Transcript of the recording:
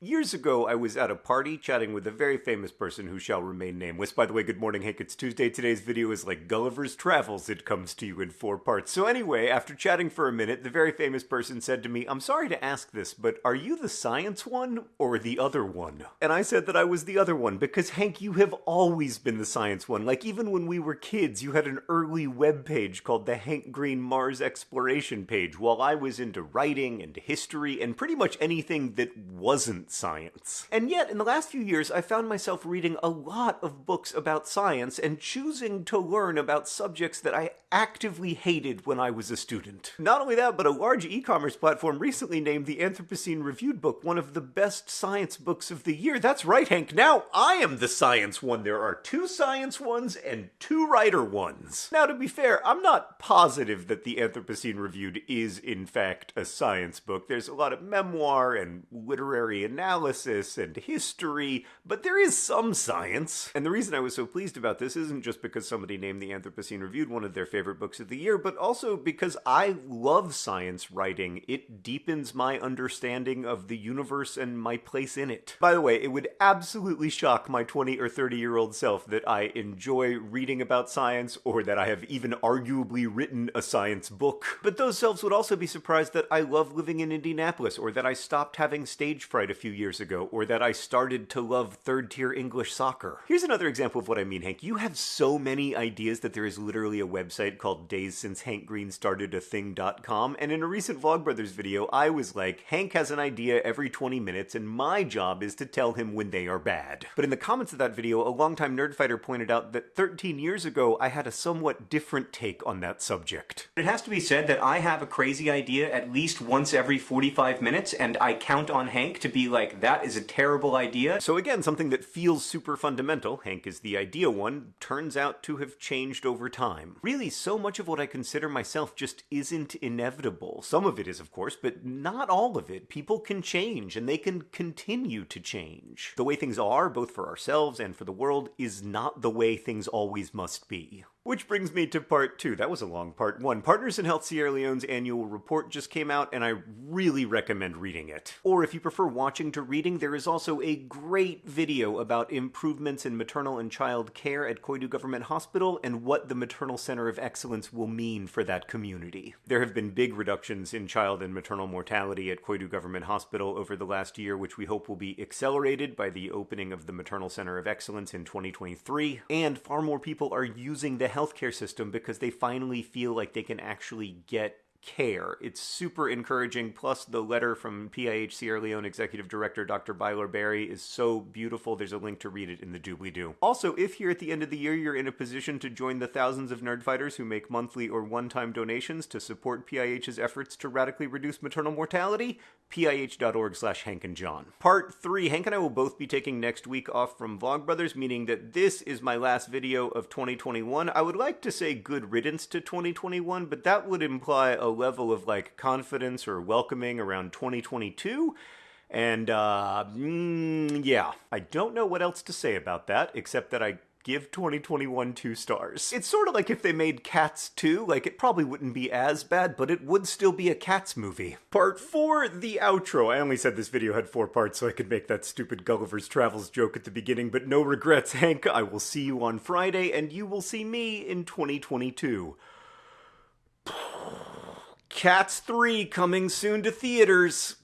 Years ago, I was at a party chatting with a very famous person who shall remain nameless. By the way, good morning, Hank. It's Tuesday. Today's video is like Gulliver's Travels. It comes to you in four parts. So, anyway, after chatting for a minute, the very famous person said to me, I'm sorry to ask this, but are you the science one or the other one? And I said that I was the other one because, Hank, you have always been the science one. Like, even when we were kids, you had an early web page called the Hank Green Mars Exploration page, while I was into writing and history and pretty much anything that wasn't science. And yet, in the last few years, I found myself reading a lot of books about science and choosing to learn about subjects that I actively hated when I was a student. Not only that, but a large e-commerce platform recently named the Anthropocene Reviewed book one of the best science books of the year. That's right, Hank. Now I am the science one. There are two science ones and two writer ones. Now, to be fair, I'm not positive that the Anthropocene Reviewed is, in fact, a science book. There's a lot of memoir and literary and analysis and history, but there is some science. And the reason I was so pleased about this isn't just because somebody named the Anthropocene Reviewed one of their favorite books of the year, but also because I love science writing. It deepens my understanding of the universe and my place in it. By the way, it would absolutely shock my 20 or 30 year old self that I enjoy reading about science or that I have even arguably written a science book. But those selves would also be surprised that I love living in Indianapolis or that I stopped having stage fright a few few years ago, or that I started to love third tier English soccer. Here's another example of what I mean, Hank. You have so many ideas that there is literally a website called Days Since Hank Green Started a Thing.com, and in a recent Vlogbrothers video, I was like, Hank has an idea every 20 minutes, and my job is to tell him when they are bad. But in the comments of that video, a longtime nerdfighter pointed out that 13 years ago, I had a somewhat different take on that subject. It has to be said that I have a crazy idea at least once every 45 minutes, and I count on Hank to be like, like, that is a terrible idea. So again, something that feels super fundamental, Hank is the idea one, turns out to have changed over time. Really, so much of what I consider myself just isn't inevitable. Some of it is, of course, but not all of it. People can change, and they can continue to change. The way things are, both for ourselves and for the world, is not the way things always must be. Which brings me to part two. That was a long part one. Partners in Health Sierra Leone's annual report just came out, and I really recommend reading it. Or if you prefer watching to reading, there is also a great video about improvements in maternal and child care at Koidu Government Hospital and what the Maternal Center of Excellence will mean for that community. There have been big reductions in child and maternal mortality at Koidu Government Hospital over the last year, which we hope will be accelerated by the opening of the Maternal Center of Excellence in 2023. And far more people are using the healthcare system because they finally feel like they can actually get care. It's super encouraging. Plus, the letter from PIH Sierra Leone Executive Director Dr. Bailor Barrie is so beautiful. There's a link to read it in the doobly doo. Also, if here at the end of the year you're in a position to join the thousands of nerdfighters who make monthly or one time donations to support PIH's efforts to radically reduce maternal mortality, pih.org slash Hank and John. Part 3 Hank and I will both be taking next week off from Vlogbrothers, meaning that this is my last video of 2021. I would like to say good riddance to 2021, but that would imply a level of like confidence or welcoming around 2022. And uh, mm, yeah, I don't know what else to say about that, except that I give 2021 two stars. It's sort of like if they made Cats 2, like it probably wouldn't be as bad, but it would still be a Cats movie. Part 4, the outro. I only said this video had four parts so I could make that stupid Gulliver's Travels joke at the beginning, but no regrets, Hank. I will see you on Friday, and you will see me in 2022. Cats 3 coming soon to theaters.